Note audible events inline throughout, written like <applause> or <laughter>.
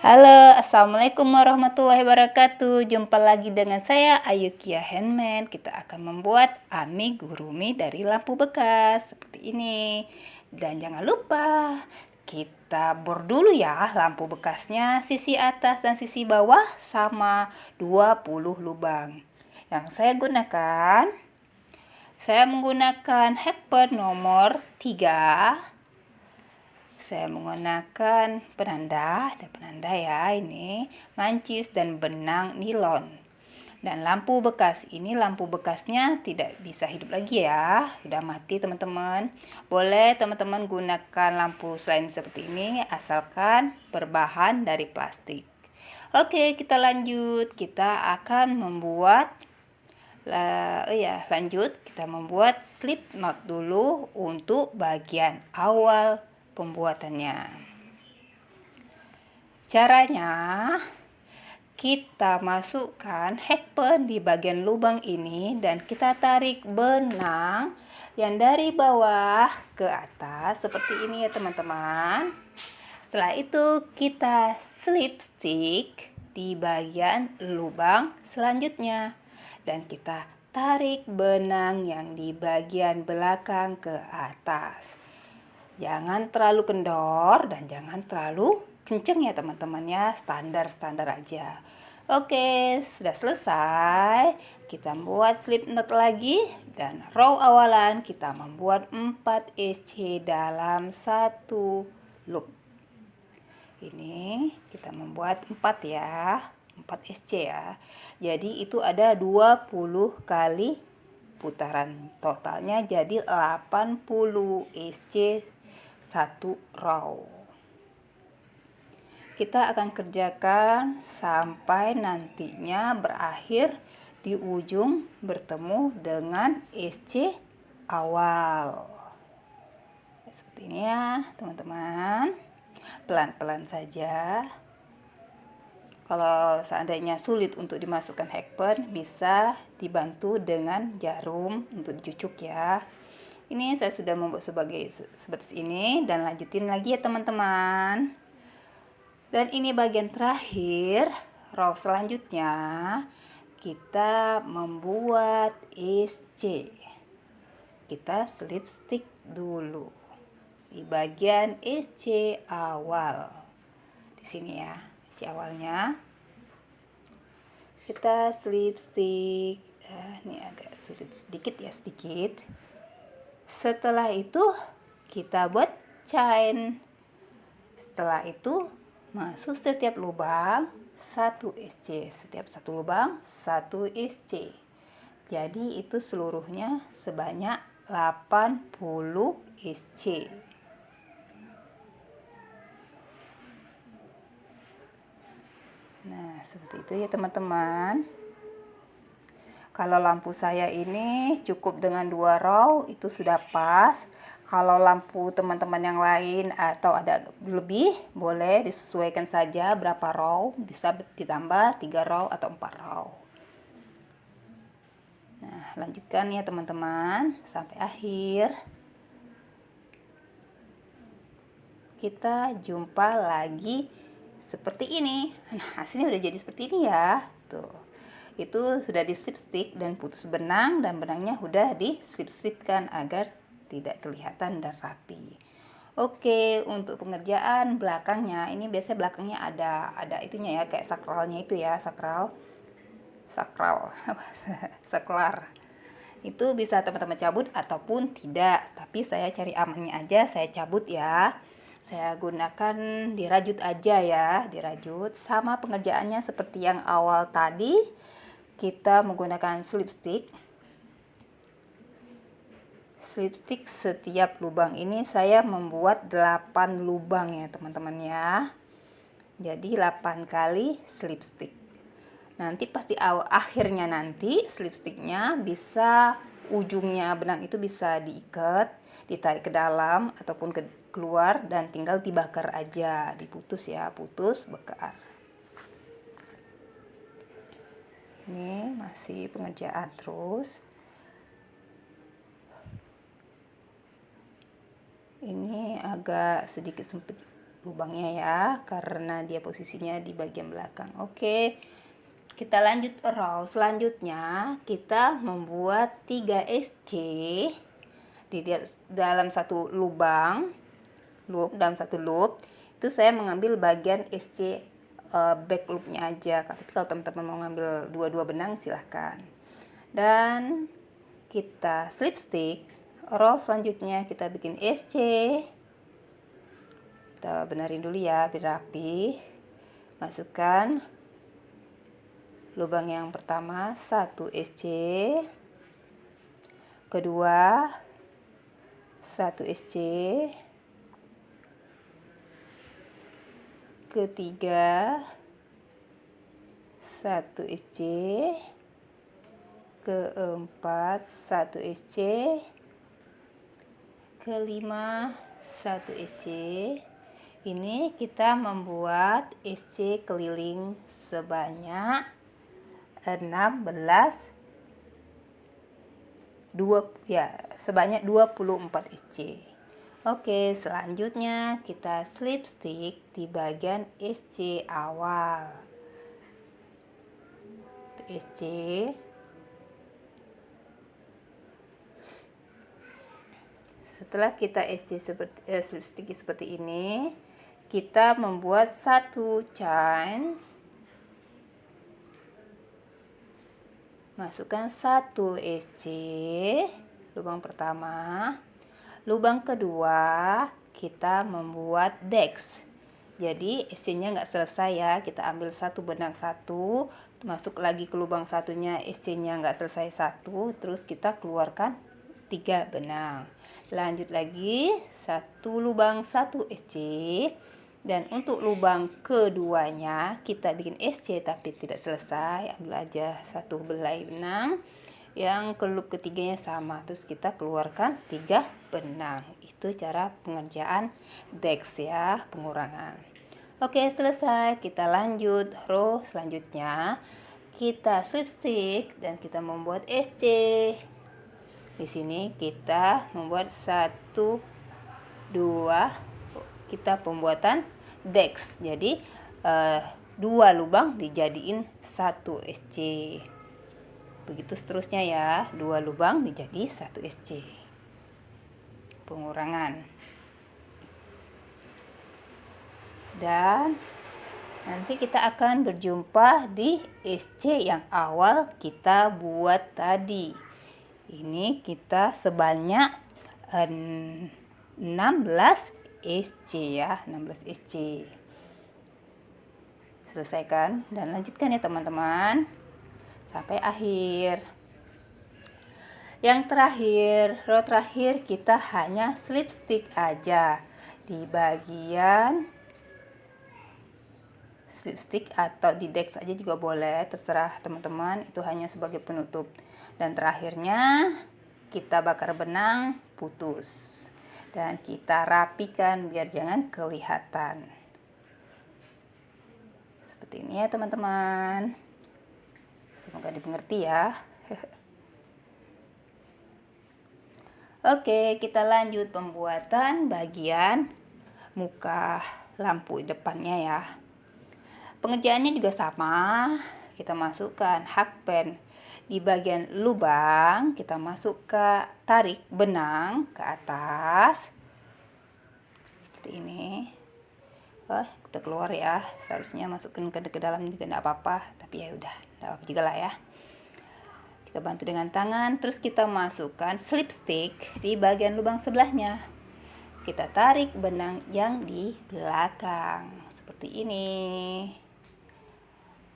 Halo, Assalamualaikum warahmatullahi wabarakatuh. Jumpa lagi dengan saya Ayu Kia Handmade. Kita akan membuat amigurumi dari lampu bekas. Seperti ini. Dan jangan lupa Kita bor dulu ya lampu bekasnya. Sisi atas dan sisi bawah sama 20 lubang. Yang saya gunakan Saya menggunakan hackper nomor 3 saya menggunakan penanda ada penanda ya ini mancis dan benang nilon. Dan lampu bekas ini lampu bekasnya tidak bisa hidup lagi ya sudah mati teman-teman. Boleh teman-teman gunakan lampu selain seperti ini asalkan berbahan dari plastik. Oke kita lanjut. Kita akan membuat oh ya lanjut. Kita membuat slip knot dulu untuk bagian awal pembuatannya. Caranya, kita masukkan hakpen di bagian lubang ini dan kita tarik benang yang dari bawah ke atas seperti ini ya teman-teman. Setelah itu kita slip stick di bagian lubang selanjutnya dan kita tarik benang yang di bagian belakang ke atas. Jangan terlalu kendor dan jangan terlalu kenceng ya teman-teman ya. Standar-standar aja. Oke, sudah selesai. Kita buat slip knot lagi dan row awalan kita membuat 4 SC dalam satu loop. Ini kita membuat 4 ya. 4 SC ya. Jadi itu ada 20 kali putaran totalnya jadi 80 SC satu row. Kita akan kerjakan sampai nantinya berakhir di ujung bertemu dengan SC awal. Seperti ini ya, teman-teman. Pelan-pelan saja. Kalau seandainya sulit untuk dimasukkan hackpen, bisa dibantu dengan jarum untuk dicucuk ya ini saya sudah membuat sebagai seperti ini dan lanjutin lagi ya teman-teman. Dan ini bagian terakhir row selanjutnya. Kita membuat SC kita slip stick dulu di bagian SC awal. Di sini ya SC awalnya. Kita slip stick eh, ini agak sulit sedikit ya sedikit setelah itu kita buat chain. Setelah itu masuk setiap lubang satu SC. Setiap satu lubang satu SC. Jadi itu seluruhnya sebanyak 80 SC. Nah, seperti itu ya teman-teman. Kalau lampu saya ini cukup dengan dua row itu sudah pas. Kalau lampu teman-teman yang lain atau ada lebih boleh disesuaikan saja berapa row. Bisa ditambah tiga row atau empat row. Nah lanjutkan ya teman-teman sampai akhir. Kita jumpa lagi seperti ini. Nah hasilnya udah jadi seperti ini ya. Tuh itu sudah di slip stick dan putus benang dan benangnya sudah di slip slipkan agar tidak kelihatan dan rapi. Oke untuk pengerjaan belakangnya ini biasanya belakangnya ada ada itunya ya kayak sakralnya itu ya sakral. Sakral <laughs> saklar itu bisa teman-teman cabut ataupun tidak. Tapi saya cari amannya aja saya cabut ya. Saya gunakan dirajut aja ya dirajut. Sama pengerjaannya seperti yang awal tadi kita menggunakan slip stick slip stick setiap lubang. Ini saya membuat 8 lubang ya teman-teman ya. Jadi 8 kali slip stick nanti pasti akhirnya nanti slip sticknya bisa ujungnya benang itu bisa diikat ditarik ke dalam ataupun ke keluar dan tinggal dibakar aja. Diputus ya putus bakar ini masih pengerjaan terus. Ini agak sedikit sempit lubangnya ya karena dia posisinya di bagian belakang. Oke kita lanjut row selanjutnya. Kita membuat 3 SC di dalam satu lubang loop dalam satu loop. Itu saya mengambil bagian SC uh, back loopnya aja tapi kalau teman-teman mau ngambil dua-dua benang silahkan. Dan kita slip stick row selanjutnya kita bikin SC kita benerin dulu ya biar rapi. Masukkan lubang yang pertama 1 SC kedua 1 SC ketiga. 1 SC keempat 1 SC kelima 1 SC ini kita membuat SC keliling sebanyak 16 2 ya sebanyak 24 SC Oke selanjutnya kita slip stick di bagian SC awal. SC setelah kita SC seperti eh, slip stick seperti ini kita membuat satu chain masukkan satu SC lubang pertama lubang kedua kita membuat dex. Jadi SC nya nggak selesai ya. Kita ambil satu benang satu masuk lagi ke lubang satunya SC nya nggak selesai satu. Terus kita keluarkan tiga benang. Lanjut lagi satu lubang satu SC dan untuk lubang keduanya kita bikin SC tapi tidak selesai. Ambil aja satu belai benang yang ke ketiganya sama. Terus kita keluarkan tiga benang. Itu cara pengerjaan dex ya pengurangan. Oke selesai. Kita lanjut row selanjutnya. Kita slip stick dan kita membuat SC di sini kita membuat satu dua kita pembuatan dex. Jadi uh, dua lubang dijadiin satu SC begitu seterusnya ya. Dua lubang dijadi satu SC pengurangan. Dan nanti kita akan berjumpa di SC yang awal kita buat tadi. Ini kita sebanyak 16 SC ya. 16 SC selesaikan dan lanjutkan ya teman-teman sampai akhir. Yang terakhir row terakhir kita hanya slip stick aja. Di bagian slip stick atau di deck saja juga boleh terserah teman-teman itu hanya sebagai penutup. Dan terakhirnya kita bakar benang putus. Dan kita rapikan biar jangan kelihatan. Seperti ini ya teman-teman semoga dimengerti ya. <laughs> Oke kita lanjut pembuatan bagian muka lampu depannya ya. Pengerjaannya juga sama. Kita masukkan hakpen di bagian lubang kita masuk ke tarik benang ke atas. Seperti ini. Wah, kita keluar ya. Seharusnya masukkan ke, ke dalam juga tidak apa-apa tapi ya udah tidak apa, juga lah ya. Kita bantu dengan tangan terus kita masukkan slip stick di bagian lubang sebelahnya. Kita tarik benang yang di belakang seperti ini.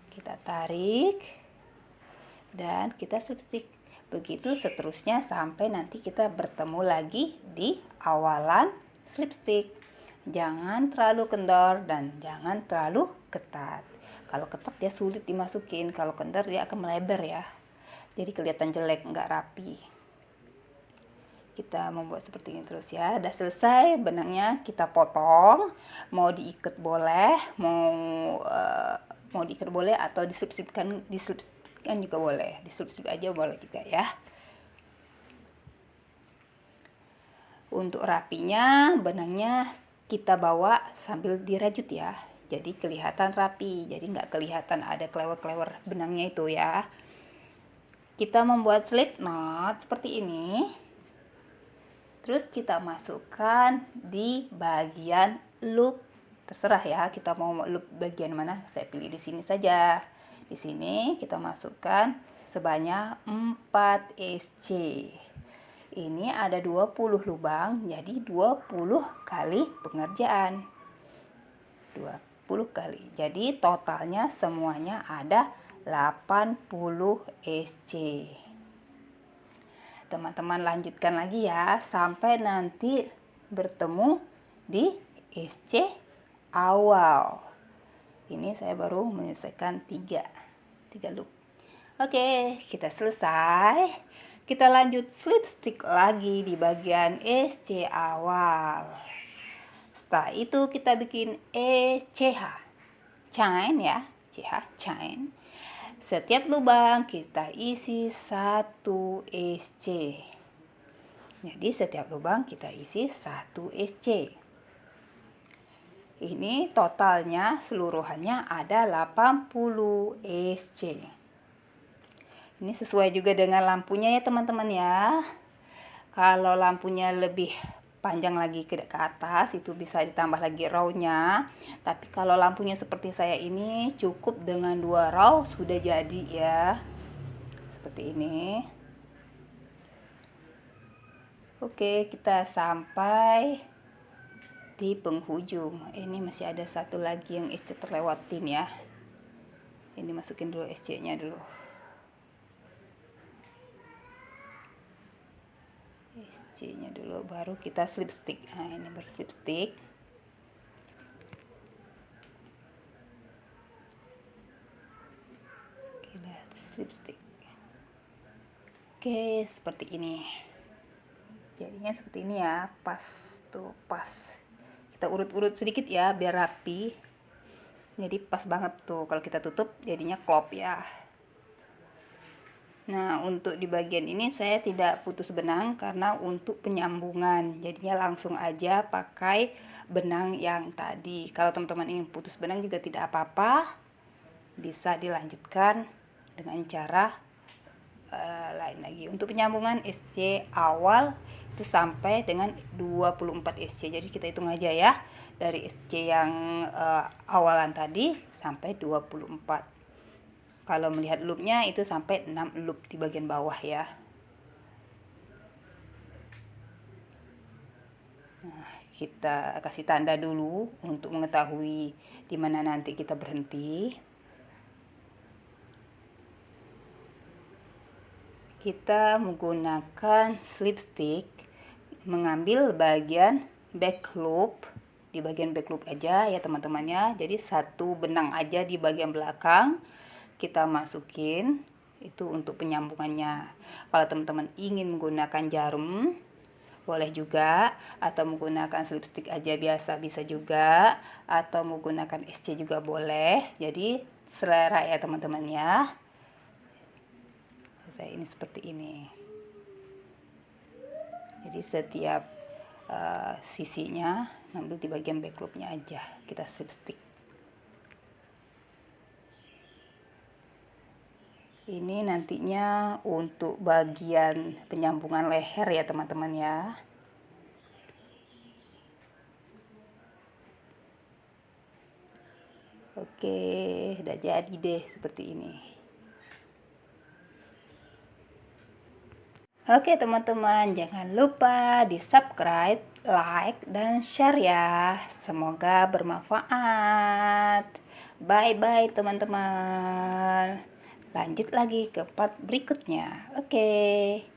Kita tarik dan kita substik begitu seterusnya sampai nanti kita bertemu lagi di awalan slipstick jangan terlalu kendor dan jangan terlalu ketat kalau ketat dia sulit dimasukin kalau kendor dia akan melebar ya. Jadi kelihatan jelek nggak rapi. Kita membuat seperti ini terus ya. Udah selesai benangnya kita potong. Mau diikat boleh mau uh, mau diikat boleh atau diselip-selipkan diselip kan juga boleh. Diselip aja boleh juga ya. Untuk rapinya benangnya kita bawa sambil dirajut ya jadi kelihatan rapi jadi nggak kelihatan ada klewer-klewer benangnya itu ya. Kita membuat slip knot seperti ini. Terus kita masukkan di bagian loop. Terserah ya kita mau loop bagian mana saya pilih di sini saja. Di sini kita masukkan sebanyak 4 SC ini ada 20 lubang jadi 20 kali pengerjaan. 20 kali. Jadi totalnya semuanya ada 80 SC teman-teman lanjutkan lagi ya sampai nanti bertemu di SC awal. Ini saya baru menyelesaikan 3 3 loop. Oke kita selesai. Kita lanjut slip stick lagi di bagian SC awal setelah itu kita bikin ECH chain ya CH chain setiap lubang kita isi satu SC. Jadi setiap lubang kita isi satu SC. Ini totalnya seluruhannya ada 80 SC. Ini sesuai juga dengan lampunya ya teman-teman ya. Kalau lampunya lebih panjang lagi ke, atas itu bisa ditambah lagi row-nya. Tapi kalau lampunya seperti saya ini cukup dengan dua row sudah jadi ya. Seperti ini. Oke kita sampai di penghujung. Ini masih ada satu lagi yang SC terlewatin ya. Ini masukin dulu SC nya dulu C nya dulu baru kita slip stick nah ini berslip stick kita slip stick oke seperti ini. Jadinya seperti ini ya pas tuh pas. Kita urut-urut sedikit ya biar rapi. Jadi pas banget tuh kalau kita tutup jadinya klop ya Nah, untuk di bagian ini saya tidak putus benang karena untuk penyambungan. Jadinya langsung aja pakai benang yang tadi. Kalau teman-teman ingin putus benang juga tidak apa-apa. Bisa dilanjutkan dengan cara uh, lain lagi. Untuk penyambungan SC awal itu sampai dengan 24 SC. Jadi kita hitung aja ya. Dari SC yang uh, awalan tadi sampai 24 kalau melihat loopnya itu sampai 6 loop di bagian bawah ya. Nah, kita kasih tanda dulu untuk mengetahui di mana nanti kita berhenti. Kita menggunakan slip stick mengambil bagian back loop di bagian back loop aja ya teman-temannya. Jadi satu benang aja di bagian belakang kita masukin itu untuk penyambungannya. Kalau teman-teman ingin menggunakan jarum boleh juga. Atau menggunakan slipstick aja biasa bisa juga. Atau menggunakan SC juga boleh. Jadi selera ya teman-teman ya. Saya ini seperti ini. Jadi setiap uh, sisinya ngambil di bagian backloopnya aja. Kita slipstick ini nantinya untuk bagian penyambungan leher ya teman-teman ya. Oke udah jadi deh seperti ini. Oke teman-teman jangan lupa di subscribe, like, dan share ya. Semoga bermanfaat. Bye-bye teman-teman lanjut lagi ke part berikutnya oke okay.